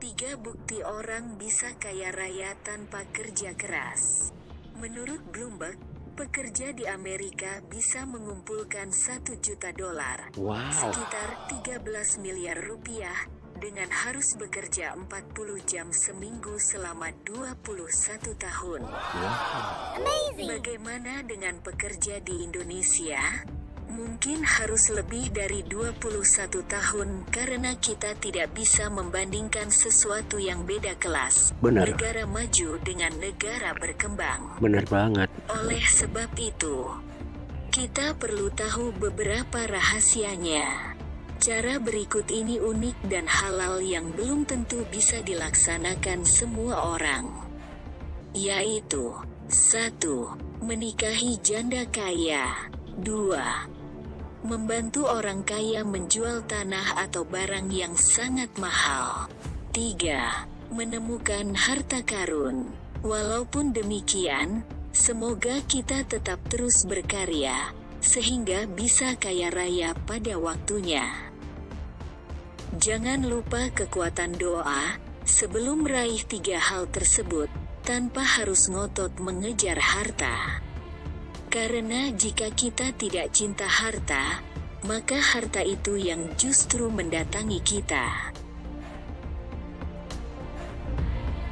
Tiga bukti orang bisa kaya raya tanpa kerja keras. Menurut Bloomberg, pekerja di Amerika bisa mengumpulkan 1 juta dolar, Wow. sekitar 13 miliar rupiah, dengan harus bekerja 40 jam seminggu selama 21 tahun. Bagaimana dengan pekerja di Indonesia? Mungkin harus lebih dari 21 tahun karena kita tidak bisa membandingkan sesuatu yang beda kelas. Benar. Negara maju dengan negara berkembang. Bener banget. Oleh sebab itu, kita perlu tahu beberapa rahasianya. Cara berikut ini unik dan halal yang belum tentu bisa dilaksanakan semua orang. Yaitu, 1. Menikahi janda kaya. 2. Membantu orang kaya menjual tanah atau barang yang sangat mahal. 3. Menemukan harta karun. Walaupun demikian, semoga kita tetap terus berkarya, sehingga bisa kaya raya pada waktunya. Jangan lupa kekuatan doa, sebelum meraih tiga hal tersebut, tanpa harus ngotot mengejar harta. Karena jika kita tidak cinta harta, maka harta itu yang justru mendatangi kita.